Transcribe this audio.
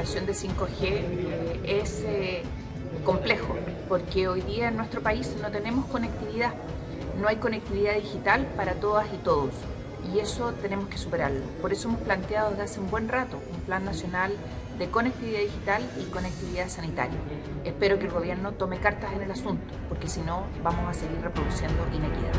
implementación de 5G eh, es eh, complejo, porque hoy día en nuestro país no tenemos conectividad, no hay conectividad digital para todas y todos, y eso tenemos que superarlo. Por eso hemos planteado desde hace un buen rato un plan nacional de conectividad digital y conectividad sanitaria. Espero que el gobierno tome cartas en el asunto, porque si no vamos a seguir reproduciendo inequidad.